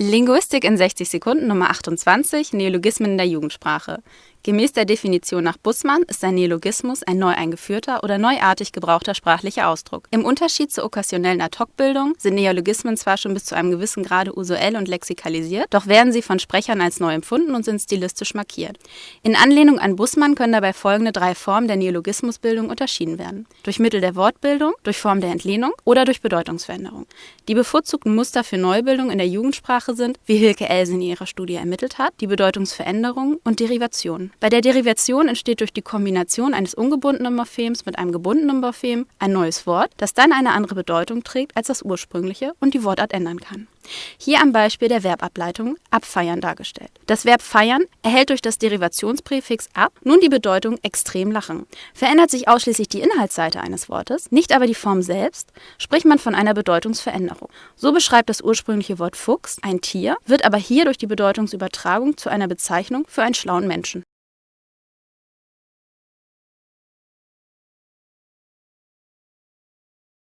Linguistik in 60 Sekunden Nummer 28 Neologismen in der Jugendsprache. Gemäß der Definition nach Bussmann ist ein Neologismus ein neu eingeführter oder neuartig gebrauchter sprachlicher Ausdruck. Im Unterschied zur okkasionellen Ad-hoc-Bildung sind Neologismen zwar schon bis zu einem gewissen Grade usuell und lexikalisiert, doch werden sie von Sprechern als neu empfunden und sind stilistisch markiert. In Anlehnung an Bussmann können dabei folgende drei Formen der Neologismusbildung unterschieden werden: durch Mittel der Wortbildung, durch Form der Entlehnung oder durch Bedeutungsveränderung. Die bevorzugten Muster für Neubildung in der Jugendsprache sind, wie Hilke Else in ihrer Studie ermittelt hat, die Bedeutungsveränderung und Derivation. Bei der Derivation entsteht durch die Kombination eines ungebundenen Morphems mit einem gebundenen Morphem ein neues Wort, das dann eine andere Bedeutung trägt als das ursprüngliche und die Wortart ändern kann. Hier am Beispiel der Verbableitung abfeiern dargestellt. Das Verb feiern erhält durch das Derivationspräfix ab nun die Bedeutung extrem lachen. Verändert sich ausschließlich die Inhaltsseite eines Wortes, nicht aber die Form selbst, spricht man von einer Bedeutungsveränderung. So beschreibt das ursprüngliche Wort Fuchs ein Tier, wird aber hier durch die Bedeutungsübertragung zu einer Bezeichnung für einen schlauen Menschen.